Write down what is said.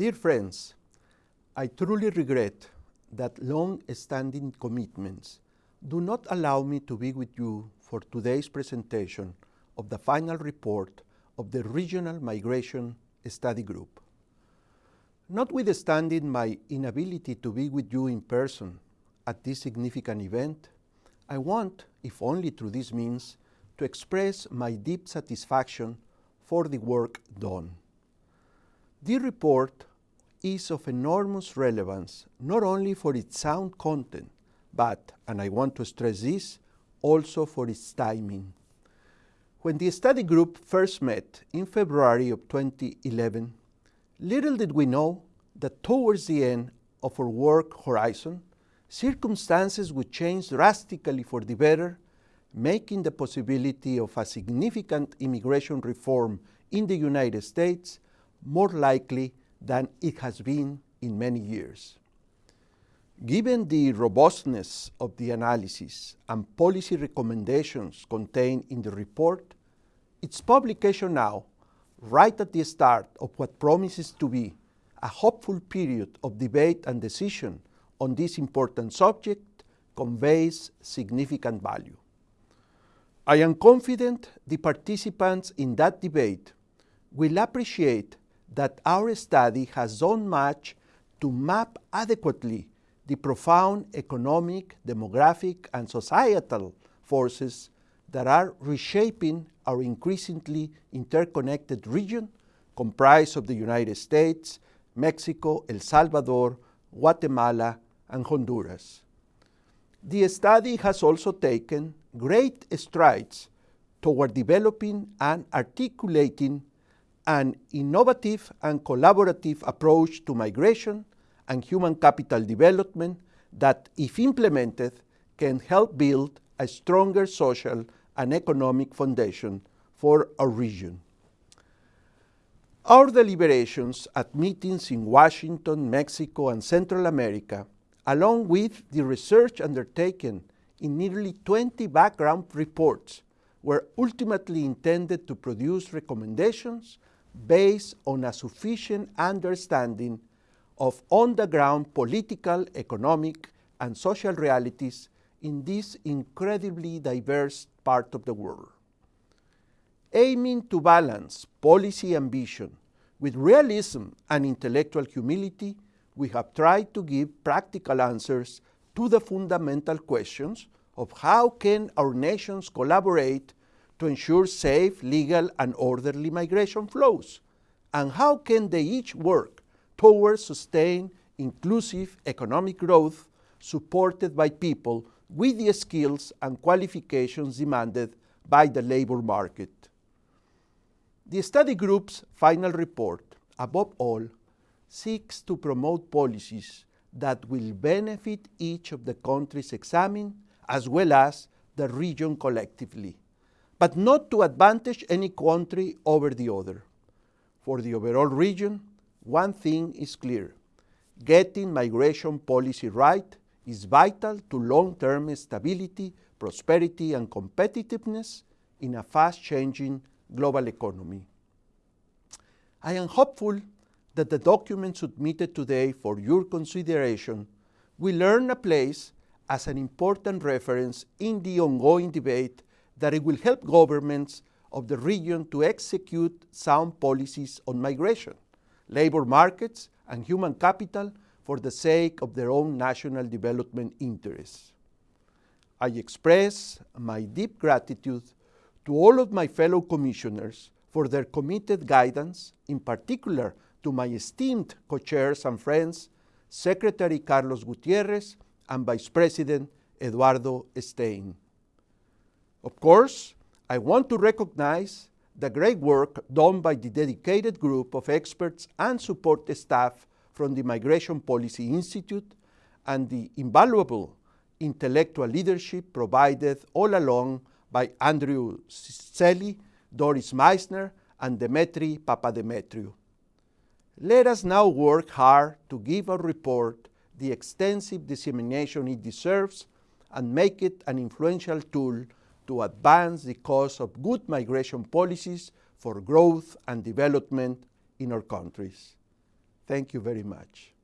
Dear friends, I truly regret that long-standing commitments do not allow me to be with you for today's presentation of the final report of the Regional Migration Study Group. Notwithstanding my inability to be with you in person at this significant event, I want, if only through this means, to express my deep satisfaction for the work done. The report is of enormous relevance, not only for its sound content, but, and I want to stress this, also for its timing. When the study group first met in February of 2011, little did we know that towards the end of our work horizon, circumstances would change drastically for the better, making the possibility of a significant immigration reform in the United States more likely than it has been in many years. Given the robustness of the analysis and policy recommendations contained in the report, its publication now, right at the start of what promises to be a hopeful period of debate and decision on this important subject, conveys significant value. I am confident the participants in that debate will appreciate that our study has done much to map adequately the profound economic, demographic, and societal forces that are reshaping our increasingly interconnected region comprised of the United States, Mexico, El Salvador, Guatemala, and Honduras. The study has also taken great strides toward developing and articulating an innovative and collaborative approach to migration and human capital development that, if implemented, can help build a stronger social and economic foundation for our region. Our deliberations at meetings in Washington, Mexico, and Central America, along with the research undertaken in nearly 20 background reports, were ultimately intended to produce recommendations based on a sufficient understanding of on-the-ground political, economic, and social realities in this incredibly diverse part of the world. Aiming to balance policy ambition with realism and intellectual humility, we have tried to give practical answers to the fundamental questions of how can our nations collaborate to ensure safe, legal, and orderly migration flows? And how can they each work towards sustained, inclusive economic growth supported by people with the skills and qualifications demanded by the labor market? The study group's final report, above all, seeks to promote policies that will benefit each of the countries examined as well as the region collectively but not to advantage any country over the other. For the overall region, one thing is clear. Getting migration policy right is vital to long-term stability, prosperity, and competitiveness in a fast-changing global economy. I am hopeful that the document submitted today for your consideration will earn a place as an important reference in the ongoing debate that it will help governments of the region to execute sound policies on migration, labor markets, and human capital for the sake of their own national development interests. I express my deep gratitude to all of my fellow commissioners for their committed guidance, in particular to my esteemed co-chairs and friends, Secretary Carlos Gutierrez and Vice President Eduardo Stein. Of course, I want to recognize the great work done by the dedicated group of experts and support staff from the Migration Policy Institute and the invaluable intellectual leadership provided all along by Andrew Selee, Doris Meissner, and Demetri Papademetriou. Let us now work hard to give our report the extensive dissemination it deserves and make it an influential tool to advance the cause of good migration policies for growth and development in our countries. Thank you very much.